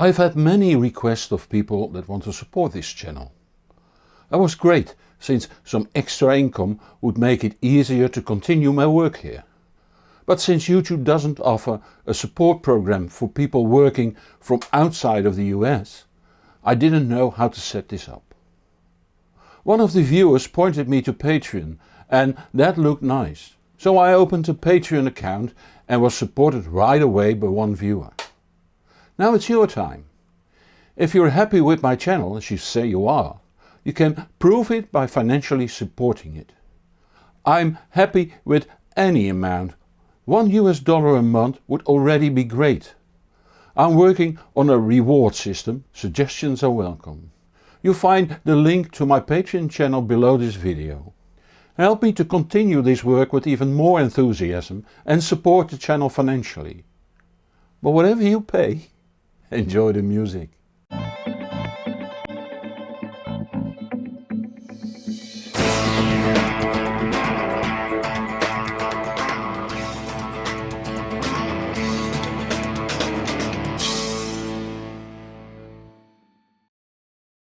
I've had many requests of people that want to support this channel. That was great since some extra income would make it easier to continue my work here. But since YouTube doesn't offer a support program for people working from outside of the US, I didn't know how to set this up. One of the viewers pointed me to Patreon and that looked nice. So I opened a Patreon account and was supported right away by one viewer. Now it's your time. If you're happy with my channel, as you say you are, you can prove it by financially supporting it. I'm happy with any amount. One US dollar a month would already be great. I'm working on a reward system, suggestions are welcome. You'll find the link to my Patreon channel below this video. Help me to continue this work with even more enthusiasm and support the channel financially. But whatever you pay, enjoy the music.